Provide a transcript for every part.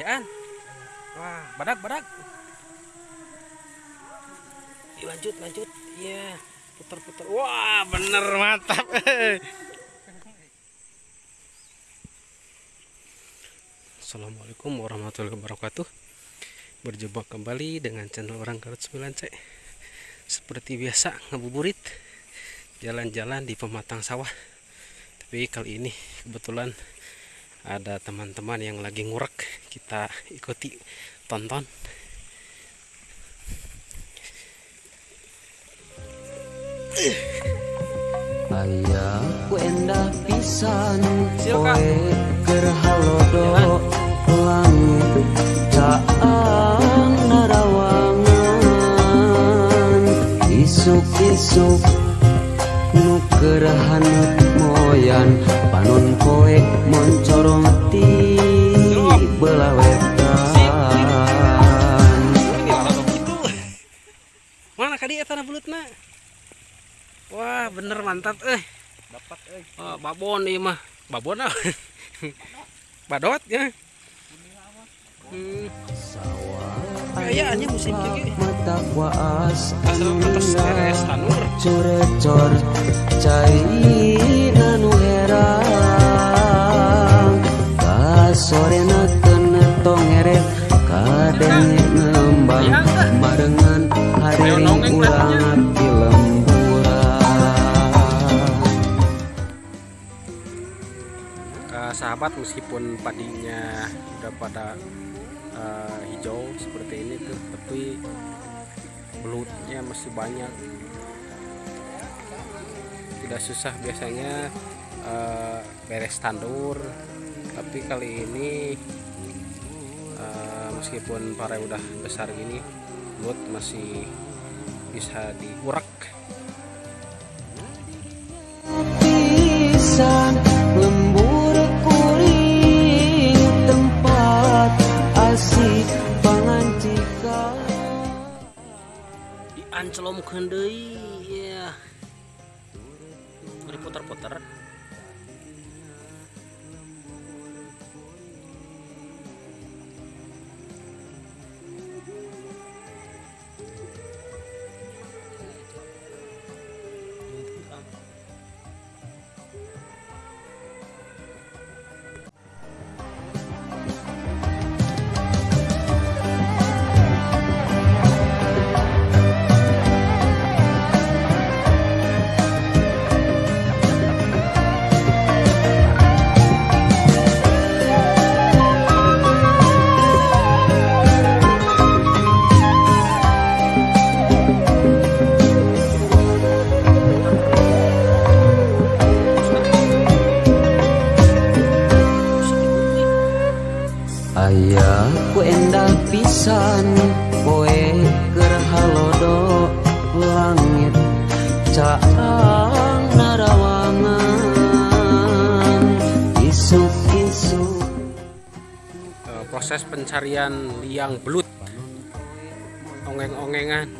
Ya an. Wah, badak badak. Ih, lanjut lanjut. Iya. Putar putar. Wah, bener mantap. Assalamualaikum warahmatullahi wabarakatuh. Berjumpa kembali dengan channel orang Garut 9C. Seperti biasa ngabuburit jalan-jalan di pematang sawah. Tapi kali ini kebetulan ada teman-teman yang lagi ngurek kita ikuti tonton Ayah ku endah pisan Silakan. Oe keur halodo langit caang narawangan Isuk-isuk bener mantap eh. Dapat eh. Oh, babon ieu mah. Babon ah badot ya. Hmm. kayaannya musim mata cai nanu herang ngembang Sahabat meskipun padinya udah pada eh, hijau seperti ini tuh tapi belutnya masih banyak. Tidak susah biasanya eh, beres tandur. Tapi kali ini eh, meskipun pare udah besar gini belut masih bisa diurak asik pangancikan diancelomkeun ya diputar-putar Poe keur halodo langit Caang narawangan. Isuk-isuk Eh, proses pencarian liang belut. Ongeng-ongengan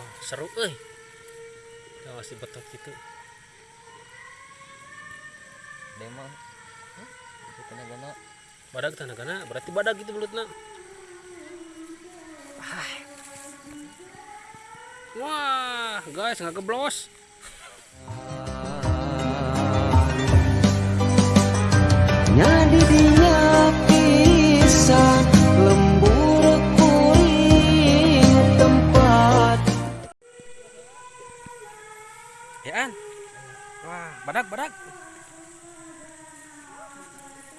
wah seru euy. Kita masih betot gitu. Demang itu tenaga badak tanagana berarti badak gitu belutna wah guys nggak keblos. Nyadi dia pisan badak badak.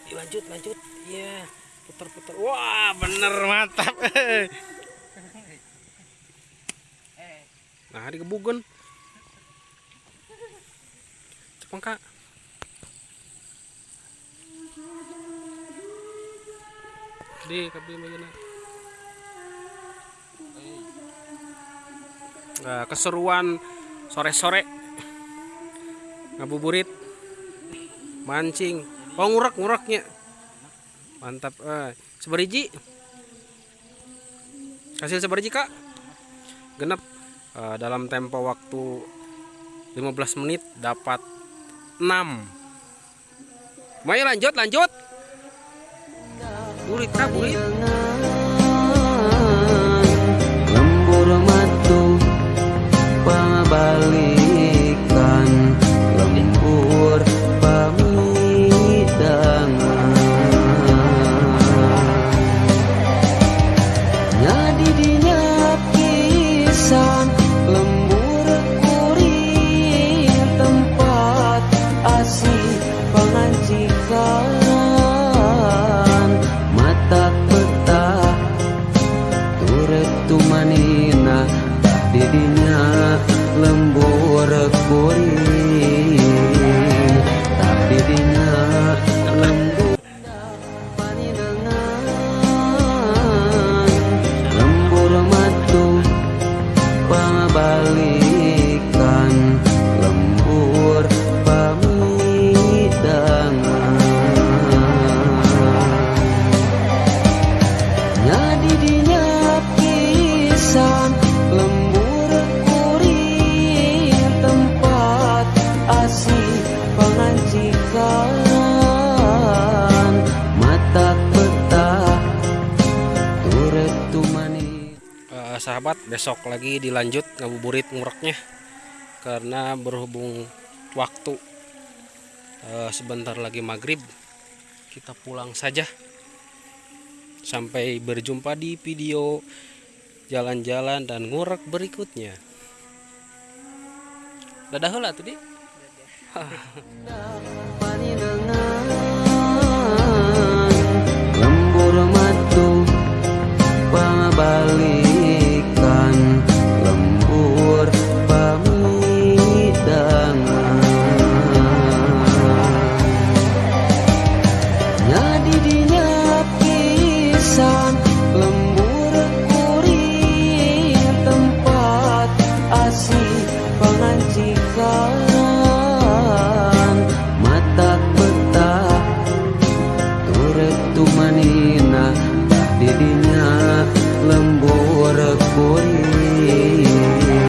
Ih, lanjut lanjut. Iya putar putar wah bener mantap. Nah digebugen cepeng kak. Di kabel mana nah, keseruan sore-sore ngabuburit. Mancing. Oh ngurek ngureknya. Mantap eh. Seberiji. Hasil seberiji kak? Genep. Eh, dalam tempo waktu 15 menit dapat 6 Mari lanjut lanjut. Burit kak burit pisan pabalikan sahabat besok lagi dilanjut ngabuburit ngureknya. Karena berhubung waktu eh, sebentar lagi maghrib kita pulang saja. Sampai berjumpa di video jalan-jalan dan ngurek berikutnya. Dadah heula tadi